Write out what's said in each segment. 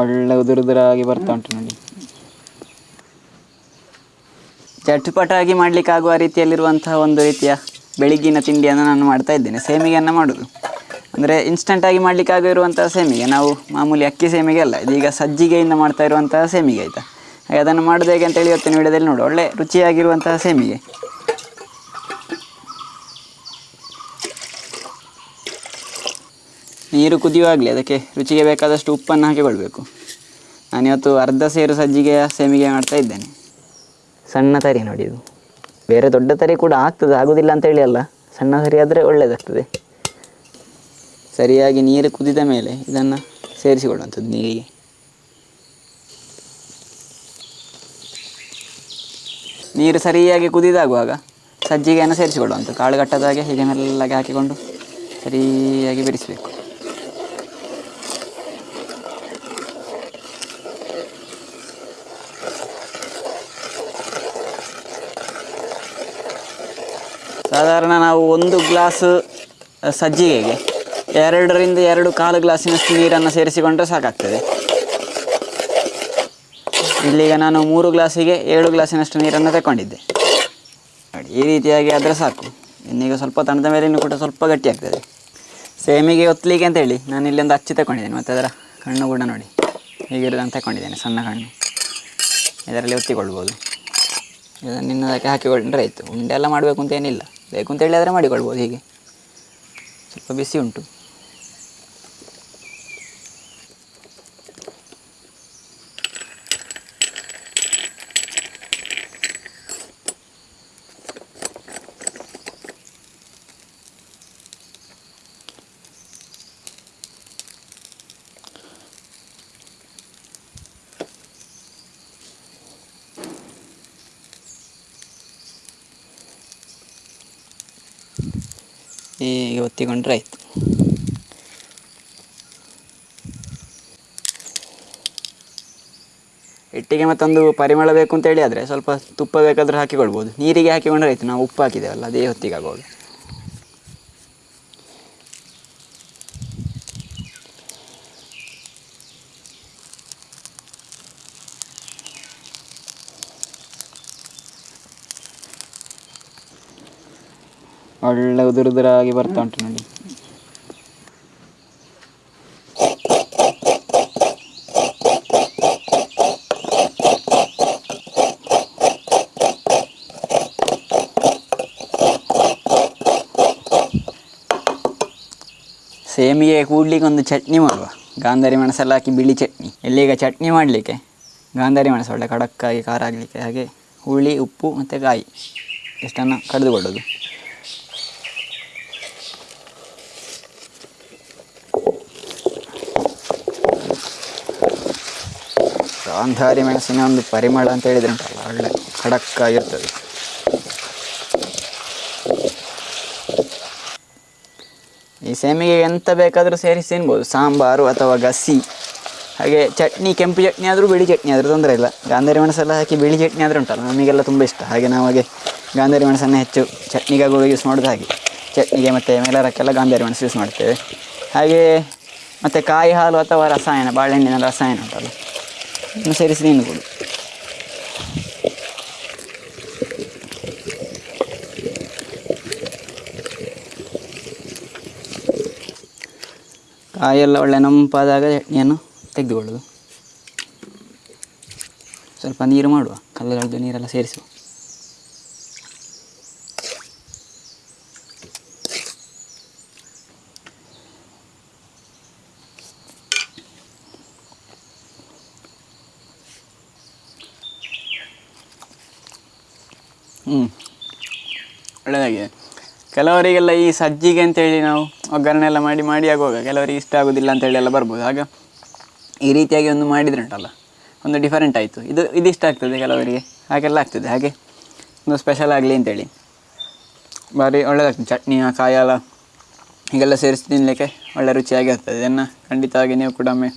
ಒಳ್ಳೆ ಉದುರುದುರಾಗಿ ಬರ್ತಾ ಉಂಟು ನೋಡಿ. ಚಟ್ಪಟಾಗಿ ಆಗುವ ರೀತಿಯಲ್ಲಿರುವಂತಹ ಒಂದು ರೀತಿಯ ಬೆಳಿಗ್ಗಿನ ತಿಂಡಿಯನ್ನು ನಾನು ಮಾಡ್ತಾ ಇದ್ದೇನೆ. ಸೇಮಿಗೆಯನ್ನು ಮಾಡೋದು. ಅಂದರೆ ಇನ್ಸ್ಟಂಟಾಗಿ ಮಾಡಲಿಕ್ಕಾಗಿರುವಂತಹ ಸೇಮಿಗೆ. ನಾವು ಮಾಮೂಲಿ ಅಕ್ಕಿ ಸೇಮಿಗೆ ಅಲ್ಲ, ಇದೀಗ ಸಜ್ಜಿಗೆಯಿಂದ ಮಾಡ್ತಾ ಇರುವಂತಹ ಸೇಮಿಗೆ ಆಯಿತಾ. ಹಾಗೆ ಅದನ್ನು ಮಾಡೋದು ಹೇಗೆ ಅಂತೇಳಿ ಇವತ್ತಿನ ವಿಡಿಯೋದಲ್ಲಿ ನೋಡು ಒಳ್ಳೆ ರುಚಿಯಾಗಿರುವಂತಹ ಸೇಮಿಗೆ. ನೀರು ಕುದಿಯುವಾಗಲೇ ಅದಕ್ಕೆ ರುಚಿಗೆ ಬೇಕಾದಷ್ಟು ಉಪ್ಪನ್ನು ಹಾಕಿಕೊಳ್ಬೇಕು ನಾನಿವತ್ತು ಅರ್ಧ ಸೇರು ಸಜ್ಜಿಗೆಯ ಸೇಮಿಗೆ ಮಾಡ್ತಾ ಇದ್ದೇನೆ. ಸಣ್ಣ ತರಿ ನೋಡಿ ಇದು. ಬೇರೆ ದೊಡ್ಡ ತರಿ ಕೂಡ ಆಗ್ತದೆ ಆಗೋದಿಲ್ಲ ಅಂತೇಳಿ ಅಲ್ಲ. ಸಣ್ಣ ತರಿ ಆದರೆ ಒಳ್ಳೆಯದಾಗ್ತದೆ ಸರಿಯಾಗಿ ನೀರು ಕುದಿದ ಮೇಲೆ ಇದನ್ನು ಸೇರಿಸಿಕೊಳ್ಳುವಂಥದ್ದು ನೀರಿಗೆ. ನೀರು ಸರಿಯಾಗಿ ಕುದಿದಾಗುವಾಗ ಸಜ್ಜಿಗೆಯನ್ನು ಸೇರಿಸಿಕೊಳ್ಳುವಂಥದ್ದು. ಕಾಳುಗಟ್ಟದಾಗೆ ಹೀಗೆ ಮೆಲ್ಲಗೆ ಹಾಕಿಕೊಂಡು ಸರಿಯಾಗಿ ಬೆರೆಸಬೇಕು. ಸಾಧಾರಣ ನಾವು ಒಂದು ಗ್ಲಾಸ್ ಸಜ್ಜಿಗೆಗೆ ಎರಡರಿಂದ ಎರಡು ಕಾಲು ಗ್ಲಾಸಿನಷ್ಟು ನೀರನ್ನು ಸೇರಿಸಿಕೊಂಡ್ರೆ ಸಾಕಾಗ್ತದೆ. ಇಲ್ಲಿಗ ನಾನು ಮೂರು ಗ್ಲಾಸಿಗೆ ಏಳು ಗ್ಲಾಸಿನಷ್ಟು ನೀರನ್ನು ತಗೊಂಡಿದ್ದೆ ನೋಡಿ, ಈ ರೀತಿಯಾಗಿ ಆದರೆ ಸಾಕು. ಇನ್ನೀಗ ಸ್ವಲ್ಪ ತಣದ ಮೇಲೆ ಇನ್ನು ಕೂಡ ಸ್ವಲ್ಪ ಗಟ್ಟಿ ಆಗ್ತದೆ ಸೇಮಿಗೆ ಒತ್ತಲಿಕ್ಕೆ ಅಂತೇಳಿ ನಾನು ಇಲ್ಲೊಂದು ಅಚ್ಚಿ ತಗೊಂಡಿದ್ದೇನೆ ಮತ್ತು ಅದರ ಕಣ್ಣು ಕೂಡ ನೋಡಿ. ಹೀಗಿರೋದನ್ನು ತಗೊಂಡಿದ್ದೇನೆ ಸಣ್ಣ ಕಣ್ಣು. ಇದರಲ್ಲಿ ಒತ್ತಿಕೊಳ್ಬೋದು ಇದನ್ನು ಇನ್ನದಕ್ಕೆ ಹಾಕಿಕೊಂಡ್ರೆ ಆಯಿತು. ಉಂಡೆ ಎಲ್ಲ ಮಾಡಬೇಕು ಅಂತ ಏನಿಲ್ಲ. ಬೇಕು ಅಂತ ಹೇಳಿದರೆ ಮಾಡಿಕೊಳ್ಬೋದು ಹೀಗೆ. ಸ್ವಲ್ಪ ಬಿಸಿ ಉಂಟು. ಹೀಗೆ ಒತ್ತಿಕೊಂಡ್ರೆ ಆಯಿತು. ಹಿಟ್ಟಿಗೆ ಮತ್ತೊಂದು ಪರಿಮಳ ಬೇಕು ಅಂತೇಳಿ ಆದರೆ ಸ್ವಲ್ಪ ತುಪ್ಪ ಬೇಕಾದರೆ ಹಾಕಿಕೊಳ್ಬೋದು ನೀರಿಗೆ ಹಾಕಿಕೊಂಡ್ರೆ ಆಯಿತು, ನಾವು ಉಪ್ಪು ಹಾಕಿದ್ದೇವಲ್ಲ, ಅದೇ ಹೊತ್ತಿಗೆ ಆಗೋದು. ಒಳ್ಳೆ ಉದುರುದುರಾಗಿ ಬರ್ತಾ ಉಂಟು ನೋಡಿ. ಸೇಮಿಗೆ ಕೂಡ್ಲಿಕ್ಕೆ ಒಂದು ಚಟ್ನಿ ಮಾಡುವ. ಗಾಂಧಾರಿ ಮೆಣಸೆಲ್ಲ ಹಾಕಿ ಬಿಳಿ ಚಟ್ನಿ. ಎಲ್ಲಿಗೆ ಚಟ್ನಿ ಮಾಡಲಿಕ್ಕೆ? ಗಾಂಧಾರಿ ಮೆಣಸು ಒಳ್ಳೆ ಖಡಕ್ಕಾಗಿ ಖಾರ ಆಗಲಿಕ್ಕೆ ಹಾಗೆ ಹುಳಿ, ಉಪ್ಪು ಮತ್ತು ಕಾಯಿ. ಇಷ್ಟನ್ನು ಕಡಿದುಕೊಳ್ಳೋದು. ಗಾಂಧಾರಿ ಮೆಣಸಿನ ಒಂದು ಪರಿಮಳ ಅಂತ ಹೇಳಿದ್ರೆ ಉಂಟಲ್ಲ ಒಳ್ಳೆ ಖಡಕ್ಕಾಗಿರ್ತದೆ. ಈ ಸೇಮಿಗೆ ಎಂತ ಬೇಕಾದರೂ ಸೇರಿಸಿ ತಿನ್ಬೋದು, ಸಾಂಬಾರು ಅಥವಾ ಗಸಿ ಹಾಗೆ ಚಟ್ನಿ, ಕೆಂಪು ಚಟ್ನಿ ಆದರೂ ಬಿಳಿ ಚಟ್ನಿ ಆದರೂ ತೊಂದರೆ ಇಲ್ಲ. ಗಾಂಧಾರಿ ಮೆಣಸೆಲ್ಲ ಹಾಕಿ ಬಿಳಿ ಚಟ್ನಿ ಆದರೂ ಉಂಟಲ್ಲ, ನಮಗೆಲ್ಲ ತುಂಬ ಇಷ್ಟ. ಹಾಗೆ ನಾವು ಹಾಗೆ ಗಾಂಧಾರಿ ಮೆಣಸನ್ನು ಹೆಚ್ಚು ಚಟ್ನಿಗಾಗುವ ಯೂಸ್ ಮಾಡೋದು ಹಾಗೆ. ಚಟ್ನಿಗೆ ಮತ್ತು ಮೇಲರಕ್ಕೆಲ್ಲ ಗಾಂಧಾರಿ ಮೆಣಸು ಯೂಸ್ ಮಾಡ್ತೇವೆ. ಹಾಗೆ ಮತ್ತು ಕಾಯಿ ಹಾಲು ಅಥವಾ ರಸಾಯನ, ಬಾಳೆಹಣ್ಣಿನ ರಸಾಯನ ಉಂಟಲ್ಲ. ಸೇರಿಸಿ ಕೊಡು ಕಾಯೆಲ್ಲ ಒಳ್ಳೆ ನಂಪಾದಾಗ ಚಟ್ನಿಯನ್ನು ತೆಗೆದುಕೊಳ್ಳೋದು. ಸ್ವಲ್ಪ ನೀರು ಮಾಡುವ. ಕಲ್ಲುಗಳದ್ದು ನೀರೆಲ್ಲ ಸೇರಿಸುವ. ಹ್ಞೂ ಒಳ್ಳೆಯದಾಗಿದೆ ಕೆಲವರಿಗೆಲ್ಲ ಈ ಸಜ್ಜಿಗೆ ಅಂತೇಳಿ ನಾವು ಒಗ್ಗರಣೆ ಎಲ್ಲ ಮಾಡಿ ಮಾಡಿ ಆಗುವಾಗ ಕೆಲವರಿಗೆ ಇಷ್ಟ ಆಗೋದಿಲ್ಲ ಅಂತೇಳಿ ಎಲ್ಲ ಬರ್ಬೋದು. ಆಗ ಈ ರೀತಿಯಾಗಿ ಒಂದು ಮಾಡಿದ್ರೆ ಉಂಟಲ್ಲ ಒಂದು ಡಿಫರೆಂಟ್ ಆಯಿತು. ಇದು ಇದಿಷ್ಟ ಆಗ್ತದೆ ಕೆಲವರಿಗೆ. ಹಾಗೆಲ್ಲ ಆಗ್ತದೆ. ಹಾಗೆ ಒಂದು ಸ್ಪೆಷಲ್ ಆಗಲಿ ಅಂತೇಳಿ. ಭಾರಿ ಒಳ್ಳೆಯದಾಗ್ತದೆ ಚಟ್ನಿ ಆ ಕಾಯಾಲ, ಹೀಗೆಲ್ಲ ಸೇರಿಸಿ ತಿನ್ನಲಿಕ್ಕೆ ಒಳ್ಳೆ ರುಚಿಯಾಗಿ ಆಗ್ತದೆ. ಇದನ್ನು ಖಂಡಿತವಾಗಿ ನೀವು ಕೂಡ ಒಮ್ಮೆ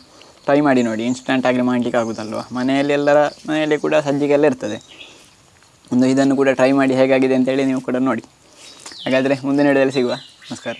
ಟ್ರೈ ಮಾಡಿ ನೋಡಿ. ಇನ್ಸ್ಟಂಟಾಗಿ ಮಾಡಲಿಕ್ಕೆ ಆಗೋದಲ್ವ? ಮನೆಯಲ್ಲಿ ಎಲ್ಲರ, ಮನೆಯಲ್ಲಿ ಕೂಡ ಸಜ್ಜಿಗೆಲ್ಲ ಇರ್ತದೆ. ಒಂದು ಇದನ್ನು ಕೂಡ ಟ್ರೈ ಮಾಡಿ ಹೇಗಾಗಿದೆ ಅಂತೇಳಿ ನೀವು ಕೂಡ ನೋಡಿ. ಹಾಗಾದರೆ ಮುಂದಿನ ವಿಡಿಯೋದಲ್ಲಿ ಸಿಗುವ. ನಮಸ್ಕಾರ.